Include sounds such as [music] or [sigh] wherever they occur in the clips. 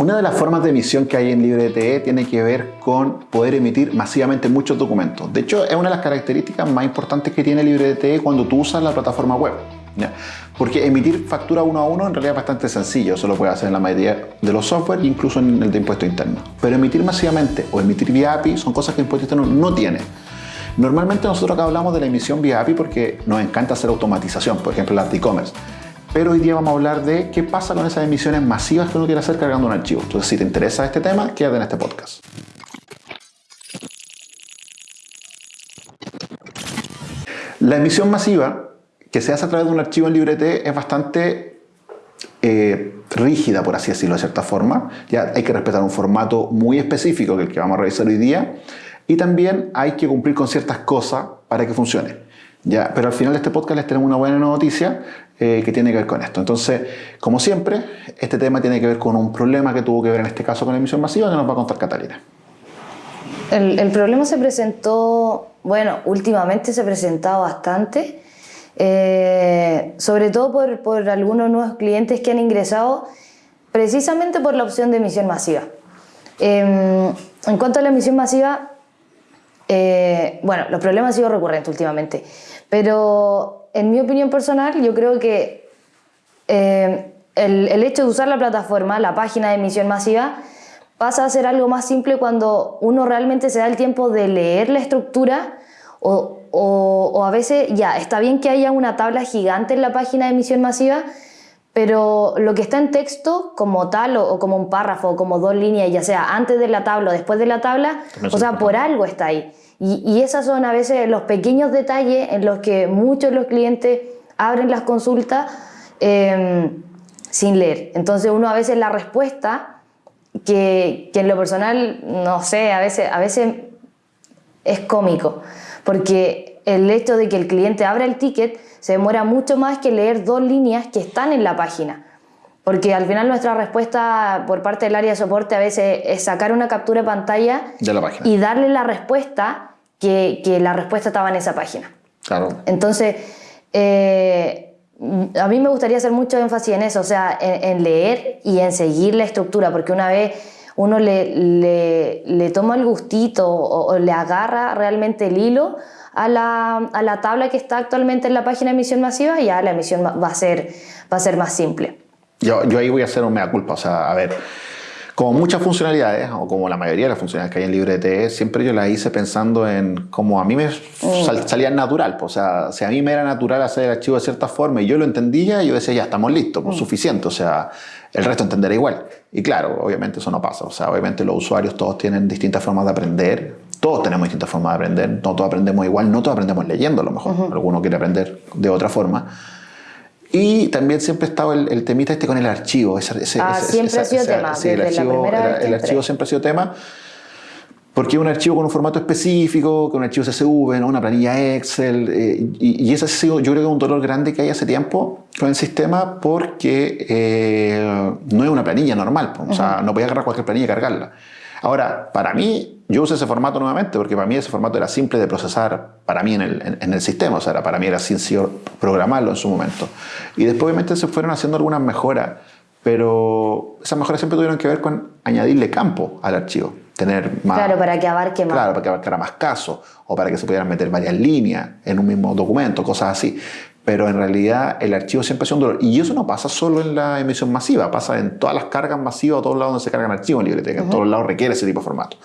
Una de las formas de emisión que hay en LibreTE tiene que ver con poder emitir masivamente muchos documentos. De hecho, es una de las características más importantes que tiene LibreTE cuando tú usas la plataforma web. Porque emitir factura uno a uno en realidad es bastante sencillo, eso lo puede hacer en la mayoría de los software, incluso en el de impuesto interno. Pero emitir masivamente o emitir vía API son cosas que impuesto interno no tiene. Normalmente nosotros acá hablamos de la emisión vía API porque nos encanta hacer automatización, por ejemplo las de e-commerce. Pero hoy día vamos a hablar de qué pasa con esas emisiones masivas que uno quiere hacer cargando un archivo. Entonces, si te interesa este tema, quédate en este podcast. La emisión masiva que se hace a través de un archivo en LibreT es bastante eh, rígida, por así decirlo, de cierta forma. Ya hay que respetar un formato muy específico, que es el que vamos a revisar hoy día, y también hay que cumplir con ciertas cosas para que funcione. Ya, pero al final de este podcast les tenemos una buena noticia eh, que tiene que ver con esto. Entonces, como siempre, este tema tiene que ver con un problema que tuvo que ver en este caso con la emisión masiva que nos va a contar Catalina. El, problema se presentó, bueno, últimamente se ha presentado bastante, eh, sobre todo por, por algunos nuevos clientes que han ingresado precisamente por la opción de emisión masiva. Em, en cuanto a la emisión masiva, eh, bueno, los problemas han sido recurrentes últimamente, pero en mi opinión personal yo creo que eh, el, hecho de usar la plataforma, la página de emisión masiva, pasa a ser algo más simple cuando uno realmente se da el tiempo de leer la estructura o, o, a veces ya, está bien que haya una tabla gigante en la página de emisión masiva, pero lo que está en texto como tal o, como un párrafo o como dos líneas, ya sea antes de la tabla o después de la tabla, o sea, por algo está ahí. Y, y esos son a veces los pequeños detalles en los que muchos de los clientes abren las consultas em, sin leer. Entonces uno a veces la respuesta, que, que, en lo personal, no sé, a veces, a veces es cómico, porque el hecho de que el cliente abra el ticket se demora mucho más que leer dos líneas que están en la página. Porque al final nuestra respuesta por parte del área de soporte a veces es sacar una captura de pantalla de la página. y darle la respuesta que, que la respuesta estaba en esa página. Claro. Entonces, eh, a mí me gustaría hacer mucho énfasis en eso, o sea, en, leer y en seguir la estructura, porque una vez uno le, le, le toma el gustito o, le agarra realmente el hilo a la, a la, tabla que está actualmente en la página de emisión masiva, ya la emisión va a ser, va a ser más simple. Yo, yo ahí voy a hacer un mea culpa, o sea, a ver, como muchas funcionalidades, o como la mayoría de las funcionalidades que hay en LibreTE, siempre yo las hice pensando en cómo a mí me mm. salía natural. Pues, o sea, si a mí me era natural hacer el archivo de cierta forma y yo lo entendía, yo decía, ya estamos listos, pues mm. suficiente. O sea, el resto entenderá igual. Y claro, obviamente eso no pasa. O sea, obviamente los usuarios todos tienen distintas formas de aprender. Todos tenemos distintas formas de aprender. No todos aprendemos igual, no todos aprendemos leyendo a lo mejor. Alguno quiere aprender de otra forma. Y también siempre ha estado el, temita este con el archivo. Ese, ah, siempre ha sido tema. Sí, el archivo, el archivo siempre ha sido tema. Porque es un archivo con un formato específico, con un archivo CSV, ¿no? una planilla Excel, eh, y, ese ha sido, yo creo que un dolor grande que hay hace tiempo con el sistema porque eh, no es una planilla normal, o sea, no podía agarrar cualquier planilla y cargarla. Ahora, para mí, yo uso ese formato nuevamente porque para mí ese formato era simple de procesar para mí en el, en, el sistema, o sea, para mí era sencillo programarlo en su momento. Y después obviamente se fueron haciendo algunas mejoras, pero esas mejoras siempre tuvieron que ver con añadirle campo al archivo. Tener más, claro, para que abarque más. Claro, para que abarcara más casos o para que se pudieran meter varias líneas en un mismo documento, cosas así pero en realidad el archivo siempre es un dolor. Y eso no pasa solo en la emisión masiva, pasa en todas las cargas masivas, a todos lados donde se cargan archivos en LibreTeX, en todos lados requiere ese tipo de formato.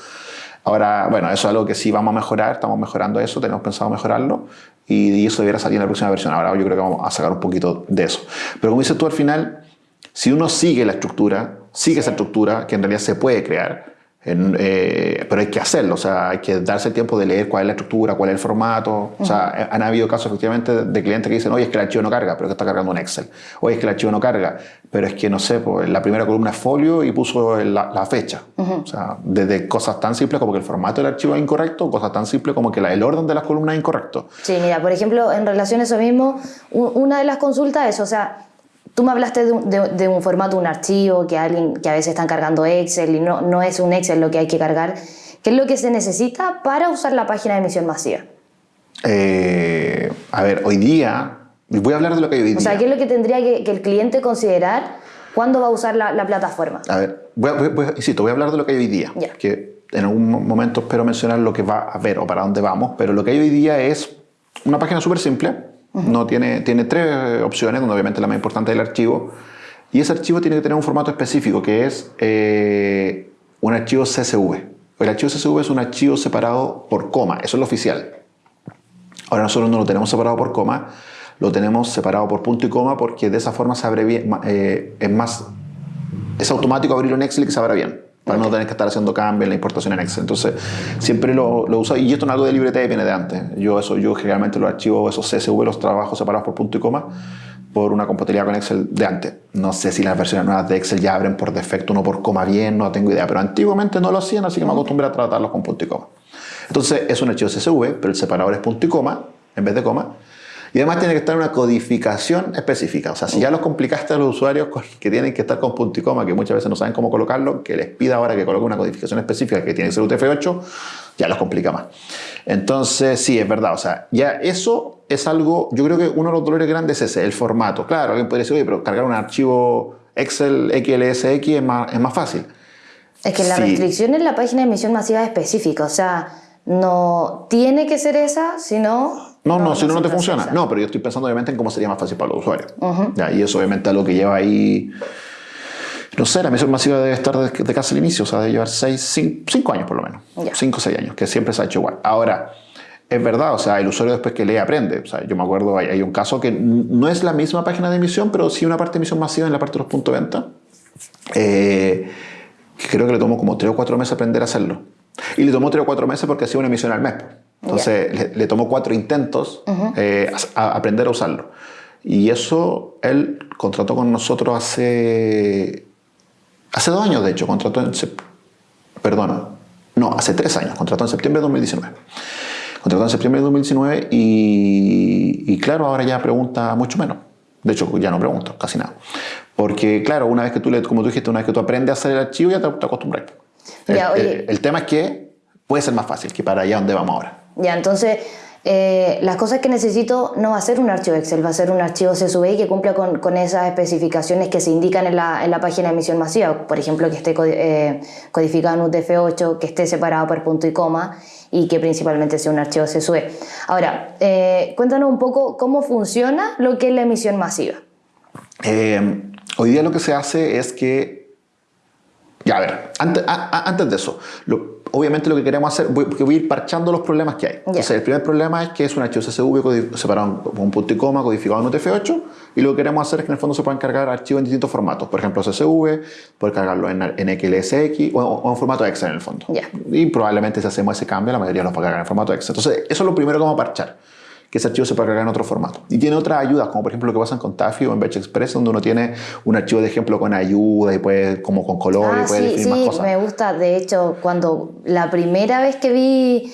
Ahora, bueno, eso es algo que sí vamos a mejorar, estamos mejorando eso, tenemos pensado mejorarlo y eso debiera salir en la próxima versión. Ahora yo creo que vamos a sacar un poquito de eso. Pero como dices tú al final, si uno sigue la estructura, sigue esa estructura que en realidad se puede crear, eh, pero hay que hacerlo, o sea, hay que darse el tiempo de leer cuál es la estructura, cuál es el formato. O sea, han habido casos efectivamente de clientes que dicen, oye, es que el archivo no carga, pero que está cargando un Excel. Oye, es que el archivo no carga, pero es que no sé, pues, la primera columna es folio y puso la, fecha. O sea, desde cosas tan simples como que el formato del archivo es incorrecto, cosas tan simples como que el orden de las columnas es incorrecto. Sí, mira, por ejemplo, en relación a eso mismo, una de las consultas es, o sea, Tú me hablaste de un, formato, un archivo, que, alguien, que a veces están cargando Excel y no, no es un Excel lo que hay que cargar. ¿Qué es lo que se necesita para usar la página de emisión masiva? Eh, a ver, hoy día, voy a hablar de lo que hay hoy día. O sea, ¿qué es lo que tendría que, el cliente considerar ¿Cuándo va a usar la, la plataforma? A ver, voy a, voy, insisto, voy a hablar de lo que hay hoy día. Ya. Que en algún momento espero mencionar lo que va a haber o para dónde vamos, pero lo que hay hoy día es una página súper simple. No tiene, tiene tres opciones, donde obviamente la más importante es el archivo. Y ese archivo tiene que tener un formato específico, que es eh, un archivo CSV. El archivo CSV es un archivo separado por coma, eso es lo oficial. Ahora nosotros no lo tenemos separado por coma, lo tenemos separado por punto y coma porque de esa forma se abre bien, eh, es más, es automático abrirlo en Excel y que se abra bien, para no tener que estar haciendo cambios en la importación en Excel. Entonces, siempre lo, lo uso, y esto no es algo de libreta y viene de antes. Yo, eso, yo generalmente los archivos, esos CSV, los trabajo separados por punto y coma, por una compatibilidad con Excel de antes. No sé si las versiones nuevas de Excel ya abren por defecto uno por coma bien, no tengo idea, pero antiguamente no lo hacían, así que me acostumbré a tratarlos con punto y coma. Entonces es un archivo CSV, pero el separador es punto y coma en vez de coma. Y además tiene que estar una codificación específica. O sea, si ya los complicaste a los usuarios que tienen que estar con punto y coma, que muchas veces no saben cómo colocarlo, que les pida ahora que coloque una codificación específica que tiene que ser UTF-8, ya los complica más. Entonces, sí, es verdad. O sea, ya eso es algo, yo creo que uno de los dolores grandes es ese, el formato. Claro, alguien podría decir, oye, pero cargar un archivo Excel XLSX es más, es más fácil. Es que la Sí. restricción en la página de emisión masiva es específica, o sea, no tiene que ser esa, sino... No, no, si no, no te funciona. No, pero yo estoy pensando obviamente en cómo sería más fácil para los usuarios. Ya, y eso obviamente es lo que lleva ahí, no sé, la misión masiva debe estar de, de casi el inicio, o sea, debe llevar 6, 5 años por lo menos. 5 o 6 años, que siempre se ha hecho igual. Ahora, es verdad, o sea, el usuario después que lee aprende. O sea, yo me acuerdo, hay, hay un caso que no es la misma página de emisión, pero sí una parte de emisión masiva en la parte de los puntos de venta. Eh, que creo que le tomó como 3 o 4 meses aprender a hacerlo. Y le tomó 3 o 4 meses porque hacía una emisión al mes. Entonces le, le tomó 4 intentos eh, a, a aprender a usarlo. Y eso él contrató con nosotros hace, hace dos años, de hecho, contrató en, perdona, no, hace tres años, contrató en septiembre de 2019. Contrató en septiembre de 2019 y, y claro, ahora ya pregunta mucho menos. De hecho, ya no pregunta, casi nada. Porque claro, una vez que tú, le, como tú dijiste, una vez que tú aprendes a hacer el archivo, ya te, acostumbras. El, Ya, el- el tema es que puede ser más fácil que para allá donde vamos ahora. Ya, entonces, eh, las cosas que necesito no va a ser un archivo Excel, va a ser un archivo CSV que cumpla con, esas especificaciones que se indican en la, en la página de emisión masiva. Por ejemplo, que esté eh, codificado en UTF-8, que esté separado por punto y coma y que principalmente sea un archivo CSV. Ahora, eh, cuéntanos un poco cómo funciona lo que es la emisión masiva. Hoy día lo que se hace es que. Ya, a ver, antes, a- a- antes de eso, lo- obviamente lo que queremos hacer, voy, porque voy a ir parchando los problemas que hay. Entonces, el primer problema es que es un archivo CSV separado con un punto y coma, codificado en UTF-8, y lo que queremos hacer es que en el fondo se puedan cargar archivos en distintos formatos. Por ejemplo, CSV, poder cargarlo en, en XLSX o, o en formato Excel en el fondo. Ya. Y probablemente si hacemos ese cambio, la mayoría los va a cargar en formato Excel. Entonces, eso es lo primero que vamos a parchar que ese archivo se puede cargar en otro formato. Y tiene otras ayudas, como por ejemplo lo que pasa en Tafi o en Batch Express, donde uno tiene un archivo de ejemplo con ayuda y puede, como con color Ah, y puede sí, definir más sí, cosas. me gusta. De hecho, cuando la primera vez que vi,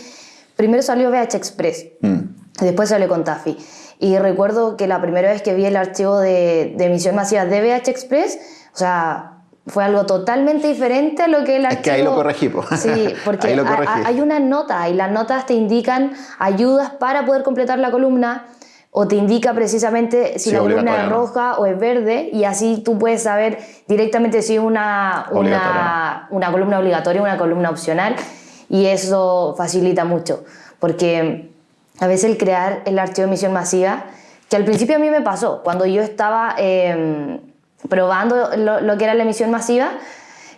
primero salió VH Express, Mm. después salió con Taffy. Y recuerdo que la primera vez que vi el archivo de, de emisión masiva de VH Express, o sea, fue algo totalmente diferente a lo que el Es archivo... que ahí lo corregí, po. Sí, [laughs] porque lo corregí. hay una nota y las notas te indican ayudas para poder completar la columna o te indica precisamente si Sí, la columna es roja o es verde y así tú puedes saber directamente si es una, una, una columna obligatoria o una columna opcional y eso facilita mucho porque a veces el crear el archivo de emisión masiva, que al principio a mí me pasó, cuando yo estaba eh, probando lo, que era la emisión masiva,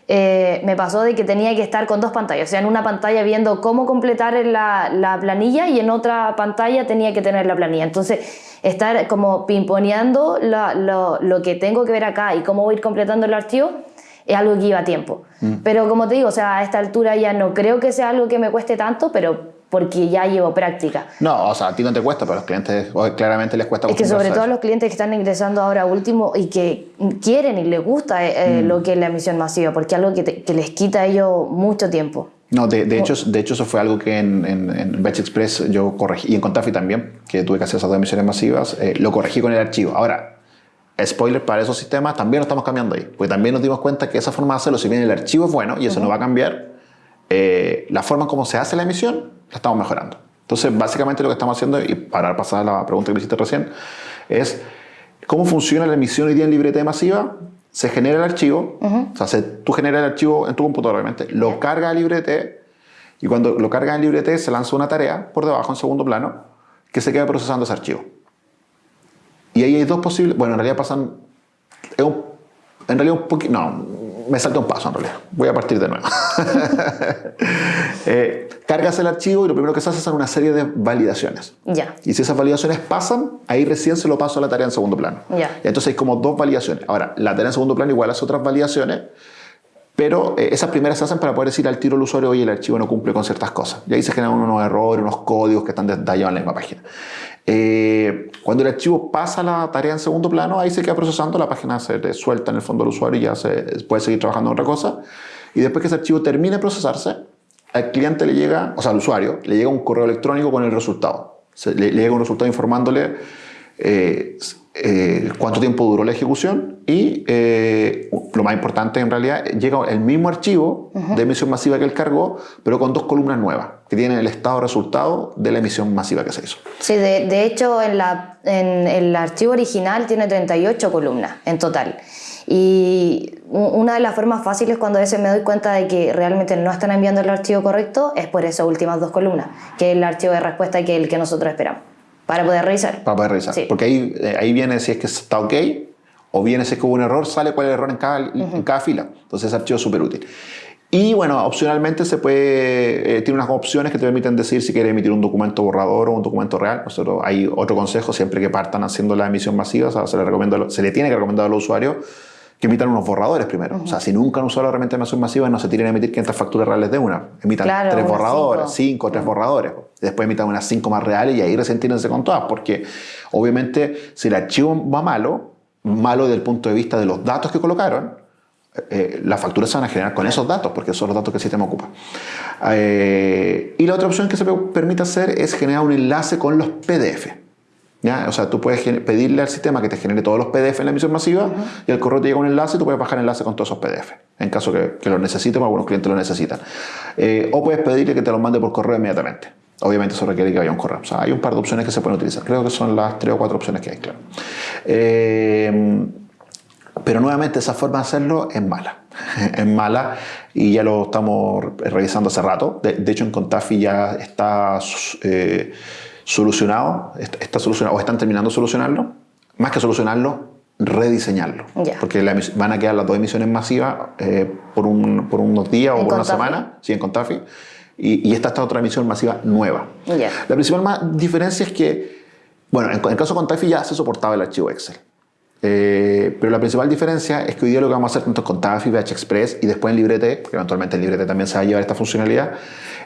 eh, me pasó de que tenía que estar con dos pantallas, o sea, en una pantalla viendo cómo completar la, la planilla y en otra pantalla tenía que tener la planilla. Entonces, estar como pimponeando lo, lo que tengo que ver acá y cómo voy a ir completando el archivo es algo que lleva tiempo. Pero como te digo, o sea, a esta altura ya no creo que sea algo que me cueste tanto, pero porque ya llevo práctica. No, o sea, a ti no te cuesta, pero a los clientes claramente les cuesta Es que sobre todo a los clientes que están ingresando ahora último y que quieren y les gusta eh, Mm. lo que es la emisión masiva, porque es algo que, te- que les quita a ellos mucho tiempo. No, de, de hecho, de hecho eso fue algo que en, en, en Batch Express yo corregí, y en Contafi también, que tuve que hacer esas dos emisiones masivas, eh, lo corregí con el archivo. Ahora, spoiler para esos sistemas, también lo estamos cambiando ahí, porque también nos dimos cuenta que esa forma de hacerlo, si bien el archivo es bueno y eso no va a cambiar, eh, la forma en cómo se hace la emisión la estamos mejorando. Entonces, básicamente lo que estamos haciendo, y para pasar a la pregunta que me hiciste recién, es cómo funciona la emisión hoy día en libreta masiva. se genera el archivo, o sea, se- tú generas el archivo en tu computador, obviamente, lo carga a LibreT y cuando lo carga en LibreT se lanza una tarea por debajo en segundo plano que se queda procesando ese archivo. Y ahí hay dos posibles, bueno, en realidad pasan, es un- en realidad un poquito, no, me salta un paso en realidad, voy a partir de nuevo. [laughs] Eh, cargas el archivo y lo primero que se hace son una serie de validaciones. Ya. Y si esas validaciones pasan, ahí recién se lo paso a la tarea en segundo plano. Ya. Y entonces hay como dos validaciones. Ahora, la tarea en segundo plano igual hace otras validaciones, pero eh, esas primeras se hacen para poder decir al tiro al usuario, oye, el archivo no cumple con ciertas cosas. Y ahí se generan unos errores, unos códigos que están detallados en la misma página. Eh, cuando el archivo pasa la tarea en segundo plano, ahí se queda procesando, la página se suelta en el fondo al usuario y ya se puede seguir trabajando en otra cosa. Y después que ese archivo termine de procesarse, al cliente le llega, o sea, al usuario, le llega un correo electrónico con el resultado. Se- le, le llega un resultado informándole eh, eh, cuánto tiempo duró la ejecución y eh, lo más importante en realidad, llega el mismo archivo de emisión masiva que él cargó, pero con dos columnas nuevas que tienen el estado resultado de la emisión masiva que se hizo. Sí, de, de hecho en, la, en el archivo original tiene 38 columnas en total. Y una de las formas fáciles cuando a veces me doy cuenta de que realmente no están enviando el archivo correcto es por esas últimas dos columnas, que es el archivo de respuesta que es el que nosotros esperamos, para poder revisar. Para poder revisar. Sí. Porque ahí, eh, ahí viene si es que está ok o viene si es que hubo un error, sale cuál es el error en cada, en cada fila. Entonces ese archivo es súper útil. Y bueno, opcionalmente se puede, eh, tiene unas opciones que te permiten decir si quieres emitir un documento borrador o un documento real. Nosotros, hay otro consejo, siempre que partan haciendo la emisión masiva, o sea, se, le recomienda, se le tiene que recomendar a los usuarios que emitan unos borradores primero. O sea, si nunca han usado la herramienta de emisión masiva, no se tienen a emitir 500 facturas reales de una. Emitan Claro, tres borradores, cinco. cinco, tres borradores. Después emitan unas cinco más reales y ahí recién tírense con todas, porque obviamente si el archivo va malo, malo desde el punto de vista de los datos que colocaron, eh, las facturas se van a generar con esos datos, porque son los datos que el sistema ocupa. Eh, y la otra opción que se pe- permite hacer es generar un enlace con los PDF. ¿Ya? O sea, tú puedes pedirle al sistema que te genere todos los PDF en la emisión masiva y al correo te llega un enlace y tú puedes bajar el enlace con todos esos PDF, en caso que, que lo necesiten o algunos clientes lo necesitan. Eh, o puedes pedirle que te los mande por correo inmediatamente. Obviamente eso requiere que haya un correo. O sea, hay un par de opciones que se pueden utilizar. Creo que son las tres o cuatro opciones que hay, claro. Eh, pero nuevamente esa forma de hacerlo es mala. [laughs] es mala y ya lo estamos revisando hace rato. De, de hecho en Contafi ya está eh, solucionado, está, solucionado o están terminando de solucionarlo. Más que solucionarlo, rediseñarlo. Porque la van a quedar las dos emisiones masivas eh, por, un- por unos días o ¿En por una semana, sí, en Contafi. Y, y esta está otra emisión masiva nueva. La principal ma- diferencia es que, bueno, en, en el caso de Contafi ya se soportaba el archivo Excel. Eh, pero la principal diferencia es que hoy día lo que vamos a hacer tanto con Contafi, VH Express y después en Librete, que eventualmente en Librete también se va a llevar esta funcionalidad,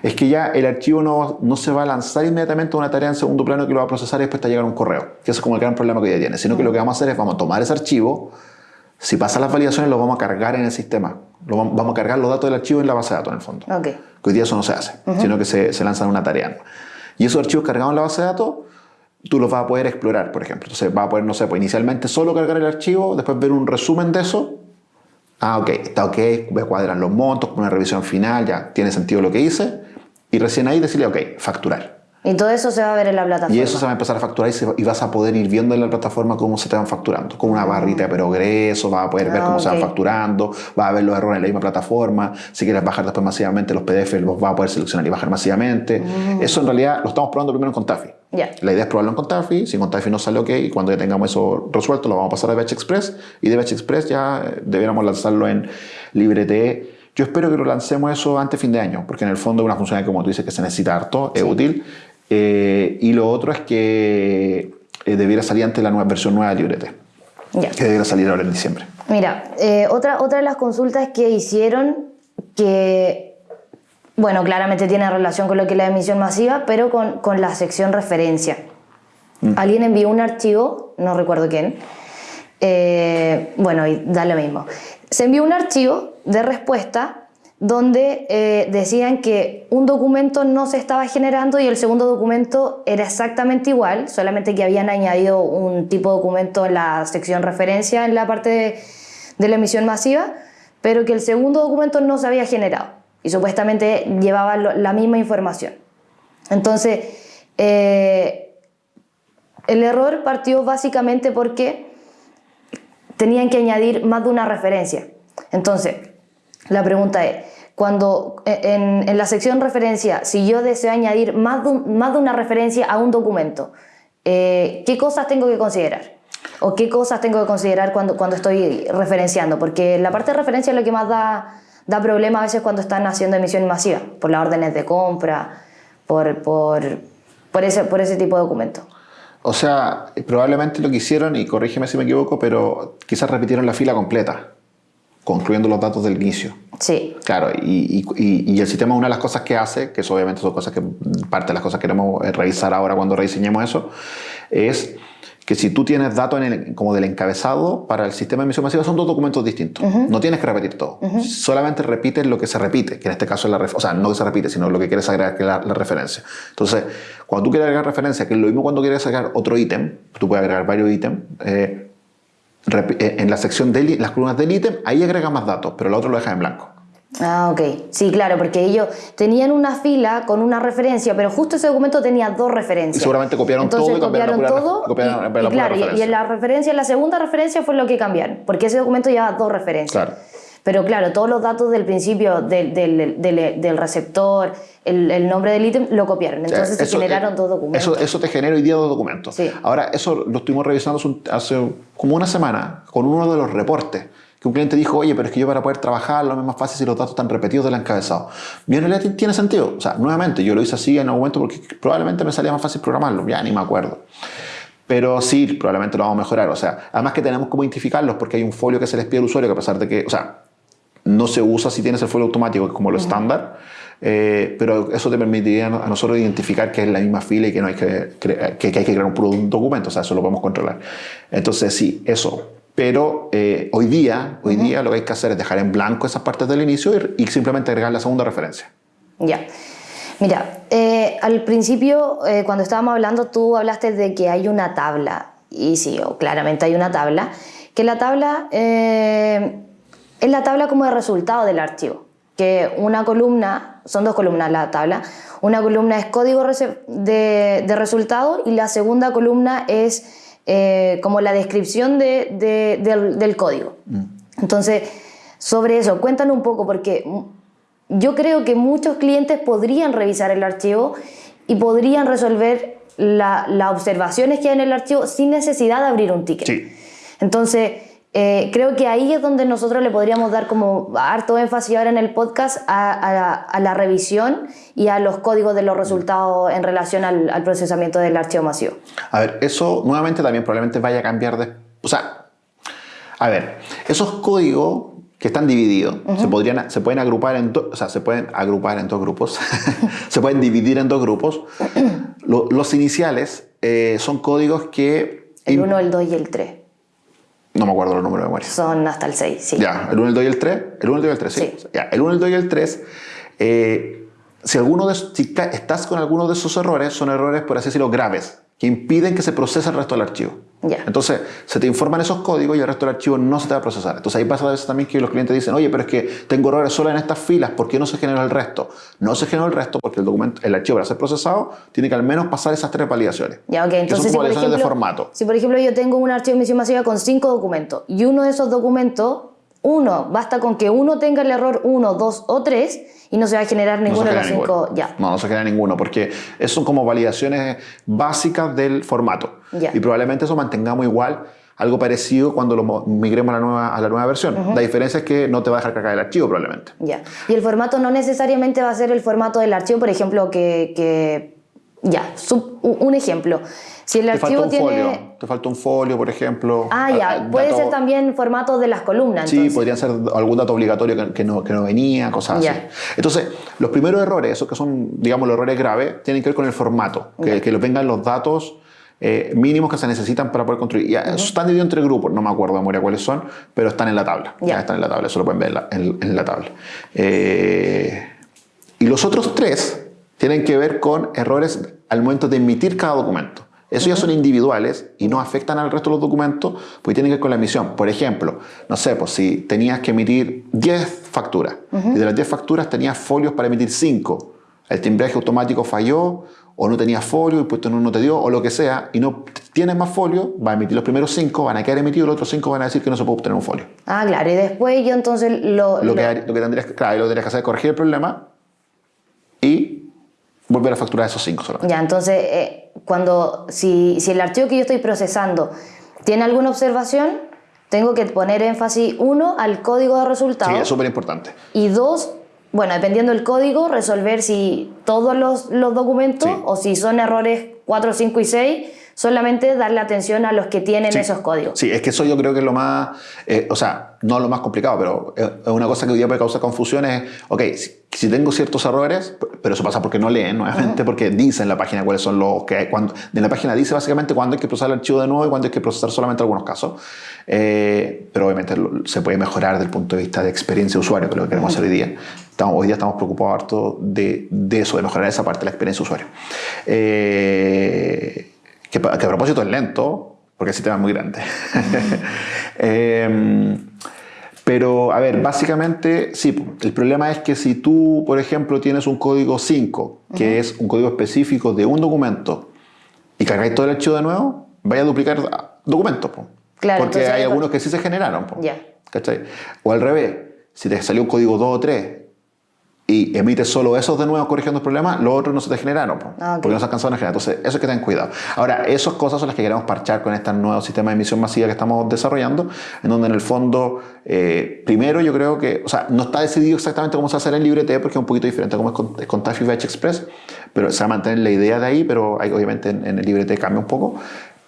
es que ya el archivo no, no se va a lanzar inmediatamente a una tarea en segundo plano que lo va a procesar y después te va a llegar un correo. Que eso es como el gran problema que hoy día tiene. Sino que lo que vamos a hacer es vamos a tomar ese archivo, si pasan las validaciones lo vamos a cargar en el sistema. Lo vamos, vamos a cargar los datos del archivo en la base de datos en el fondo. Ok. Que hoy día eso no se hace, sino que se, se lanzan una tarea. Y esos archivos cargados en la base de datos, tú los vas a poder explorar, por ejemplo. Entonces vas a poder, no sé, pues inicialmente solo cargar el archivo, después ver un resumen de eso. Ah, ok, está ok, voy a cuadrar los montos, una revisión final, ya tiene sentido lo que hice. Y recién ahí decirle, ok, facturar. Y todo eso se va a ver en la plataforma. Y eso se va a empezar a facturar y, se- y vas a poder ir viendo en la plataforma cómo se te van facturando. Con una barrita de progreso, vas a poder ver Ah, cómo se van facturando, vas a ver los errores en la misma plataforma. Si quieres bajar después masivamente los PDF, los vas a poder seleccionar y bajar masivamente. Eso en realidad lo estamos probando primero en Contafi. Ya. La idea es probarlo en Contafi. Si en Contafi no sale ok, y cuando ya tengamos eso resuelto, lo vamos a pasar a Batch Express. Y de Batch Express ya eh, debiéramos lanzarlo en LibreTE. Yo espero que lo lancemos eso antes de fin de año, porque en el fondo es una funcionalidad, como tú dices, que se necesita harto, es útil. Eh, y lo otro es que eh, debiera salir antes la nueva versión nueva de LibreTE, Ya. que debiera salir ahora en diciembre. Mira, eh, otra, otra de las consultas que hicieron que, bueno, claramente tiene relación con lo que es la emisión masiva, pero con, con la sección referencia. Alguien envió un archivo, no recuerdo quién, eh, bueno, y da lo mismo. Se envió un archivo de respuesta donde eh, decían que un documento no se estaba generando y el segundo documento era exactamente igual, solamente que habían añadido un tipo de documento en la sección referencia en la parte de, la emisión masiva, pero que el segundo documento no se había generado y supuestamente llevaba la misma información. Entonces, eh, el error partió básicamente porque tenían que añadir más de una referencia. Entonces, la pregunta es, cuando eh, en, la sección referencia, si yo deseo añadir más de, más de una referencia a un documento, eh, ¿qué cosas tengo que considerar? ¿O qué cosas tengo que considerar cuando, cuando estoy referenciando? Porque la parte de referencia es lo que más da, da problema a veces cuando están haciendo emisión masiva, por las órdenes de compra, por, por, por, ese, por ese tipo de documentos. O sea, probablemente lo que hicieron, y corrígeme si me equivoco, pero quizás repitieron la fila completa concluyendo los datos del inicio. Sí. Claro, y, y, y, el sistema, una de las cosas que hace, que eso obviamente son cosas que, parte de las cosas que queremos eh, revisar ahora cuando rediseñemos eso, es que si tú tienes datos como del encabezado para el sistema de emisión masiva, son dos documentos distintos. No tienes que repetir todo. Solamente repites lo que se repite, que en este caso es la referencia. O sea, no que se repite, sino lo que quieres agregar, que es la, la, referencia. Entonces, cuando tú quieres agregar referencia, que es lo mismo cuando quieres agregar otro ítem, tú puedes agregar varios ítems, eh, en la sección de las columnas del ítem, ahí agrega más datos, pero el otro lo deja en blanco. Ah, ok. Sí, claro, porque ellos tenían una fila con una referencia, pero justo ese documento tenía dos referencias. Y seguramente copiaron Entonces, todo y copiaron todo. Copiaron, y, y claro, y, en la referencia, en la segunda referencia fue lo que cambiaron, porque ese documento lleva dos referencias. Claro. Pero claro, todos los datos del principio del, del, del, del receptor, el, el, nombre del ítem, lo copiaron. Entonces se generaron eh, dos documentos. Eso, eso te genera hoy día dos documentos. Sí. Ahora, eso lo estuvimos revisando hace como una semana con uno de los reportes. Que un cliente dijo, oye, pero es que yo para poder trabajar lo más fácil si los datos están repetidos del encabezado. Bien, en realidad tiene sentido. O sea, nuevamente, yo lo hice así en un momento porque probablemente me salía más fácil programarlo. Ya ni me acuerdo. Pero sí, probablemente lo vamos a mejorar. O sea, además que tenemos como identificarlos porque hay un folio que se les pide al usuario que a pesar de que, o sea, no se usa si tienes el folio automático, que es como lo estándar, eh, pero eso te permitiría a nosotros identificar que es la misma fila y que, no hay que, que, que hay que crear un documento, o sea, eso lo podemos controlar. Entonces, sí, eso. Pero eh, hoy día, hoy uh -huh. día lo que hay que hacer es dejar en blanco esas partes del inicio y, y simplemente agregar la segunda referencia. Ya. Mira, eh, al principio, cuando estábamos hablando, tú hablaste de que hay una tabla. Y sí, claramente hay una tabla. Que la tabla es la tabla como de resultado del archivo. Que una columna, son dos columnas la tabla, una columna es código de, de resultado y la segunda columna es eh, como la descripción de, de, del, del, código. Mm. Entonces, sobre eso, cuéntanos un poco, porque yo creo que muchos clientes podrían revisar el archivo y podrían resolver las la observaciones que hay en el archivo sin necesidad de abrir un ticket. Sí. Entonces, eh, creo que ahí es donde nosotros le podríamos dar como harto énfasis ahora en el podcast a, a, a la revisión y a los códigos de los resultados en relación al, al, procesamiento del archivo masivo. A ver, eso nuevamente también probablemente vaya a cambiar de... O sea, a ver, esos códigos que están divididos uh -huh. se, podrían, se pueden agrupar en o sea, se pueden agrupar en dos grupos, [laughs] se pueden dividir en dos grupos. [clears throat] Lo, los iniciales eh, son códigos que... El 1, el 2 y el 3. No me acuerdo los números de memoria. Son hasta el 6, sí. Ya, el 1, el 2 y el 3. El 1, el 2 y el 3, sí. sí. Ya, el 1, el 2 y el 3. Eh, si, alguno de, si estás con alguno de esos errores, son errores, por así decirlo, graves, que impiden que se procese el resto del archivo. Ya. Entonces, se te informan esos códigos y el resto del archivo no se te va a procesar. Entonces, ahí pasa a veces también que los clientes dicen, oye, pero es que tengo errores solo en estas filas, ¿por qué no se genera el resto? No se genera el resto porque el documento, el archivo para ser procesado tiene que al menos pasar esas tres validaciones. Ya, ok. Entonces, si por, ejemplo, de formato. si por ejemplo yo tengo un archivo de emisión masiva con cinco documentos y uno de esos documentos, uno, basta con que uno tenga el error 1, 2 o 3 y no se va a generar ninguno no de los cinco. Ya. No, no se genera ninguno porque eso son como validaciones básicas del formato. Ya. Y probablemente eso mantengamos igual algo parecido cuando lo migremos a la nueva, a la nueva versión. Uh -huh. La diferencia es que no te va a dejar cargar el archivo probablemente. Ya. Y el formato no necesariamente va a ser el formato del archivo, por ejemplo, que... que ya, sub, un ejemplo. Si el te archivo falta un tiene... Folio. Te falta un folio, por ejemplo. Ah, ya. Puede dato... ser también formato de las columnas. Sí, podrían ser algún dato obligatorio que, que, no, que no, venía, cosas ya. así. Entonces, los primeros errores, esos que son, digamos, los errores graves, tienen que ver con el formato. Que, que vengan los datos eh, mínimos que se necesitan para poder construir. Ya, uh -huh. Están divididos entre grupos, no me acuerdo de memoria cuáles son, pero están en la tabla. Ya. ya están en la tabla, eso lo pueden ver en la, en, en la tabla. Eh, y los otros tres tienen que ver con errores al momento de emitir cada documento. Eso uh -huh. ya son individuales y no afectan al resto de los documentos, pues tienen que ver con la emisión. Por ejemplo, no sé, pues si tenías que emitir 10 facturas uh -huh. y de las 10 facturas tenías folios para emitir 5, el timbreaje automático falló, o no tenía folio, el puesto no, no te dio, o lo que sea, y no tienes más folio, va a emitir los primeros cinco, van a quedar emitidos, los otros cinco van a decir que no se puede obtener un folio. Ah, claro, y después yo entonces lo... Lo, que, lo que tendrías, que- claro, lo que tendrías que hacer es corregir el problema y volver a facturar esos cinco solamente. Ya, entonces, eh, cuando, si, si el archivo que yo estoy procesando tiene alguna observación, tengo que poner énfasis, uno, al código de Sí, resultados. es súper importante. Y dos, bueno, dependiendo del código, resolver si todos los, los documentos Sí. o si son errores 4, 5 y 6, solamente darle atención a los que tienen Sí. esos códigos. Sí, es que eso yo creo que es lo más, eh, o sea, no lo más complicado, pero es una cosa que hoy día puede causar confusiones. Es, ok, si, si tengo ciertos errores, pero eso pasa porque no leen, nuevamente, porque dice en la página cuáles son los que hay. Cuando, en la página dice básicamente cuándo hay que procesar el archivo de nuevo y cuándo hay que procesar solamente algunos casos. Eh, pero obviamente se puede mejorar desde el punto de vista de experiencia de usuario, que es lo que queremos hacer hoy día. Estamos, hoy día estamos preocupados harto de, de eso, de mejorar esa parte de la experiencia de usuario. Eh, que, a propósito es lento, porque el sistema es muy grande. [laughs] Eh, pero, a ver, básicamente, sí, el problema es que si tú, por ejemplo, tienes un código 5, que es un código específico de un documento, y cargáis todo el archivo de nuevo, vaya a duplicar documentos. po. Claro, porque hay algunos que sí se generaron. po. Ya. ¿Cachai? O al revés, si te salió un código 2 o 3 y emites solo esos de nuevo corrigiendo el problema, los otros no se te generaron, po, Ah, ok. porque no se alcanzaron a generar. Entonces, eso hay que tener cuidado. Ahora, esas cosas son las que queremos parchar con este nuevo sistema de emisión masiva que estamos desarrollando, en donde en el fondo, eh, primero yo creo que, o sea, no está decidido exactamente cómo se hacer en LibreT, porque es un poquito diferente a cómo es con, es con Express, pero se va a mantener la idea de ahí, pero hay, obviamente en, en el LibreT cambia un poco.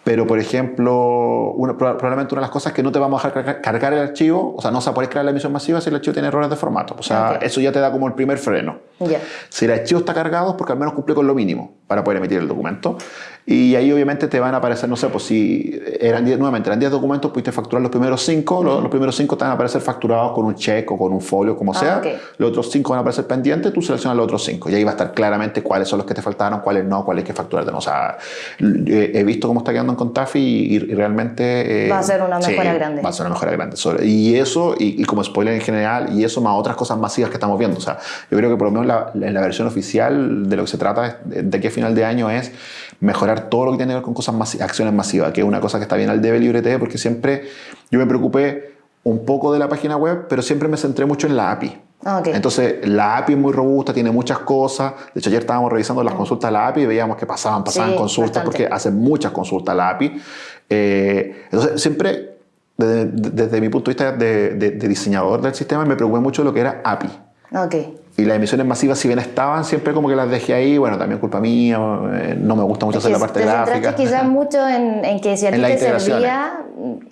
Pero, por ejemplo, una- proba- probablemente una de las cosas es que no te vamos a dejar cargar, el archivo, o sea, no se poder crear la emisión masiva si el archivo tiene errores de formato. O sea, eso ya te da como el primer freno. Ya. Si el archivo está cargado es porque al menos cumple con lo mínimo para poder emitir el documento. Y ahí obviamente te van a aparecer, no sé, pues si eran 10, nuevamente eran 10 documentos, pudiste facturar los primeros 5, los, los primeros 5 te van a aparecer facturados con un check o con un folio, como Ah, sea. ok. Los otros 5 van a aparecer pendientes, tú seleccionas los otros 5 y ahí va a estar claramente cuáles son los que te faltaron, cuáles no, cuáles hay que facturar. O sea, eh, he visto cómo está quedando en Contafi y, y realmente... eh, Va a ser una sí, mejora grande. Va a ser una mejora grande. Sobre- y eso, y, y como spoiler en general, y eso más otras cosas masivas que estamos viendo. O sea, yo creo que por lo menos la- en la versión oficial de lo que se trata de, aquí a final de año es mejorar todo lo que tiene que ver con cosas acciones masivas, que es una cosa que está bien al debe LibreT, porque siempre yo me preocupé un poco de la página web, pero siempre me centré mucho en la API. Ah. Entonces, la API es muy robusta, tiene muchas cosas. De hecho, ayer estábamos revisando las consultas de la API y veíamos que pasaban, pasaban Sí, consultas bastante. porque hacen muchas consultas la API. Eh, entonces, siempre, desde, desde mi punto de vista de, de- de diseñador del sistema, me preocupé mucho de lo que era API. Ok. Y las emisiones masivas, si bien estaban, siempre como que las dejé ahí. Bueno, también culpa mía, eh, no me gusta mucho Es hacer la parte te gráfica. quizás [laughs] mucho en, en que si a ti te servía,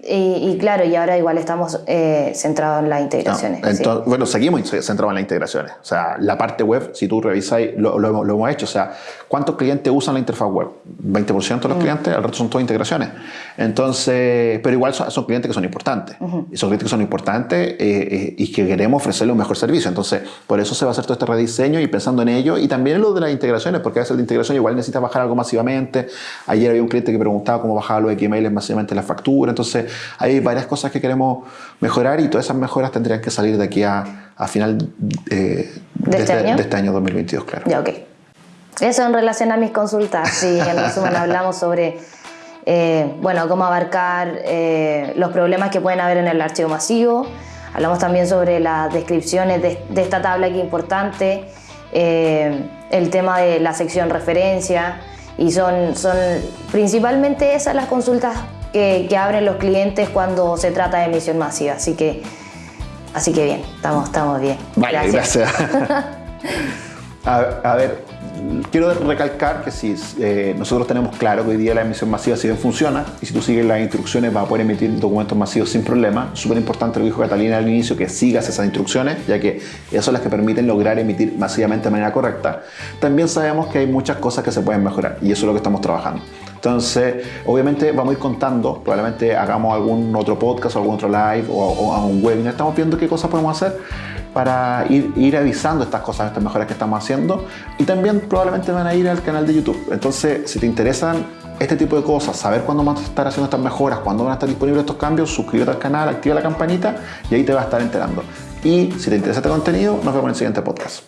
y, y claro, y ahora igual estamos eh, centrados en las No, integraciones. sí. entonces, Bueno, seguimos centrados en las integraciones. O sea, la parte web, si tú revisas, lo, lo, lo hemos hecho. O sea, ¿cuántos clientes usan la interfaz web? 20% Mm. de los clientes, el resto son todas integraciones. Entonces, pero igual son, son clientes que son importantes. Y son clientes que son importantes eh, eh, y que queremos ofrecerle un mejor servicio. Entonces, por eso se va a hacer todo este rediseño y pensando en ello. Y también en lo de las integraciones, porque a veces la integración igual necesita bajar algo masivamente. Ayer había un cliente que preguntaba cómo bajaba los XML masivamente en la factura. Entonces, hay varias cosas que queremos mejorar y todas esas mejoras tendrían que salir de aquí a, a final eh, ¿De este año? de este año 2022, claro. Ya, ok. Eso en relación a mis consultas. Sí, en resumen hablamos sobre, eh, bueno, cómo abarcar eh, los problemas que pueden haber en el archivo masivo. Hablamos también sobre las descripciones de, de esta tabla que es importante, eh, el tema de la sección referencia y son, son principalmente esas las consultas que, que abren los clientes cuando se trata de emisión masiva. Así que, así que bien, estamos, estamos bien. Vale, gracias. [laughs] a, a ver, quiero recalcar que si eh, nosotros tenemos claro que hoy día la emisión masiva si bien funciona y si tú sigues las instrucciones vas a poder emitir documentos masivos sin problema. Súper importante lo que dijo Catalina al inicio, que sigas esas instrucciones, ya que esas son las que permiten lograr emitir masivamente de manera correcta. También sabemos que hay muchas cosas que se pueden mejorar y eso es lo que estamos trabajando. Entonces, obviamente vamos a ir contando, probablemente hagamos algún otro podcast o algún otro live o, o a un webinar, estamos viendo qué cosas podemos hacer para ir, avisando estas cosas, estas mejoras que estamos haciendo y también probablemente van a ir al canal de YouTube. Entonces, si te interesan este tipo de cosas, saber cuándo vamos a estar haciendo estas mejoras, cuándo van a estar disponibles estos cambios, suscríbete al canal, activa la campanita y ahí te vas a estar enterando. Y si te interesa este contenido, nos vemos en el siguiente podcast.